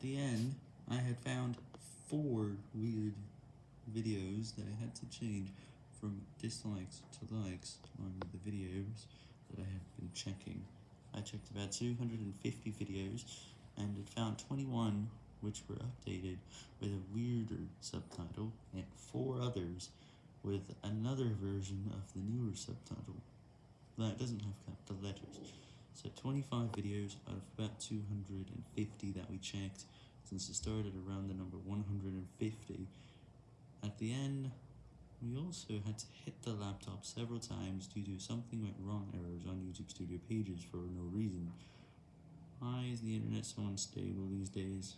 the end, I had found four weird videos that I had to change from dislikes to likes on the videos that I have been checking. I checked about 250 videos, and it found 21 which were updated with a weirder subtitle, and four others with another version of the newer subtitle that doesn't have capital letters. So 25 videos out of about 250 that we checked since it started around the number 150. At the end, we also had to hit the laptop several times due to something went wrong errors on YouTube Studio pages for no reason. Why is the internet so unstable these days?